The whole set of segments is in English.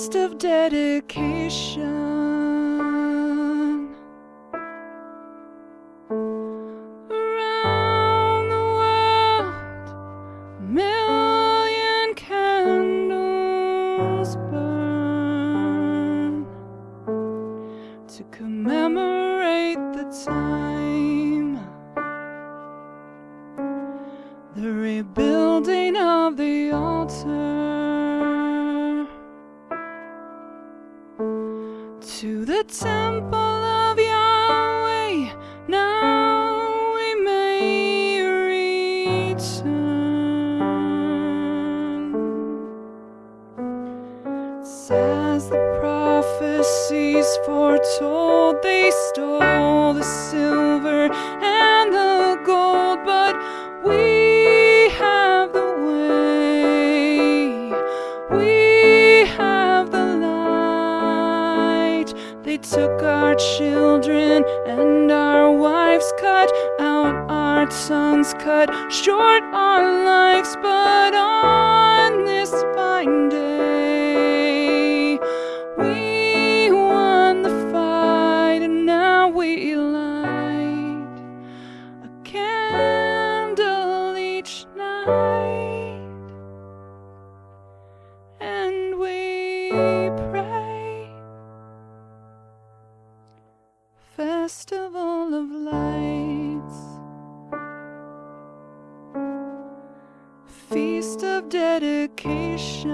feast of dedication. Around the world, million candles burn to commemorate the time, To the temple of Yahweh, now we may return. As the prophecies foretold, they stole the silver and the our children and our wives, cut out our tongues, cut short our lives, but on this fine day, we won the fight, and now we light a candle each night, of Lights, Feast of Dedication.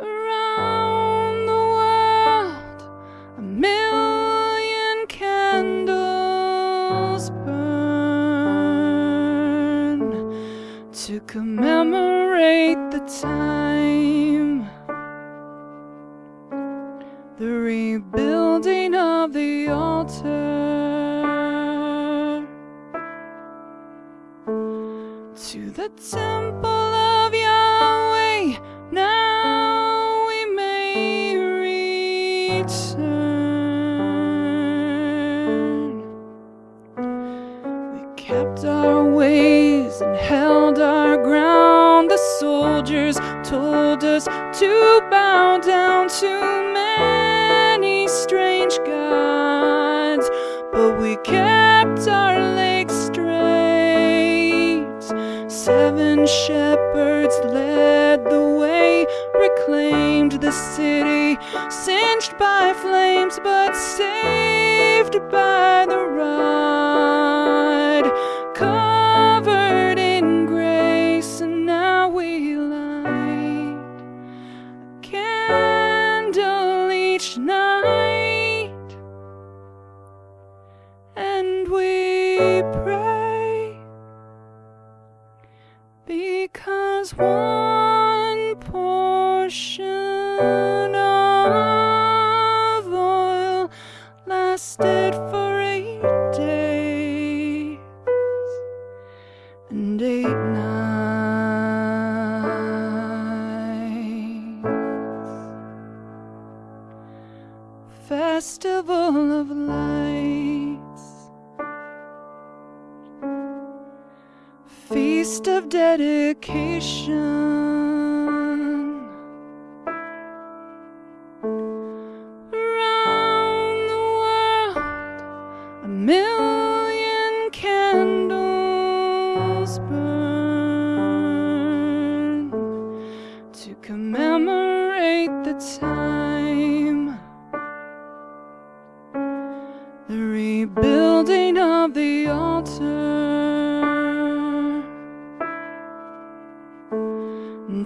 Around the world, a million candles burn to commemorate the time, the temple of Yahweh, now we may return. We kept our ways and held our ground. The soldiers told us to bow down to many strange gods, but we kept our legs straight. Seven shepherds led the way, reclaimed the city, singed by flames, but saved by the rod. Covered in grace, and now we light a candle each night, and we pray one portion of oil lasted for eight days and eight nights. Festival of Lights. Of Dedication.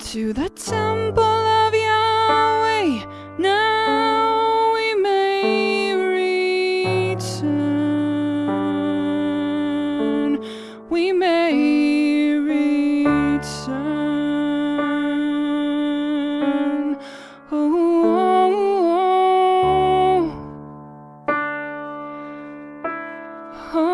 into the temple of Yahweh. Now we may return. We may return. Oh, oh, oh. oh.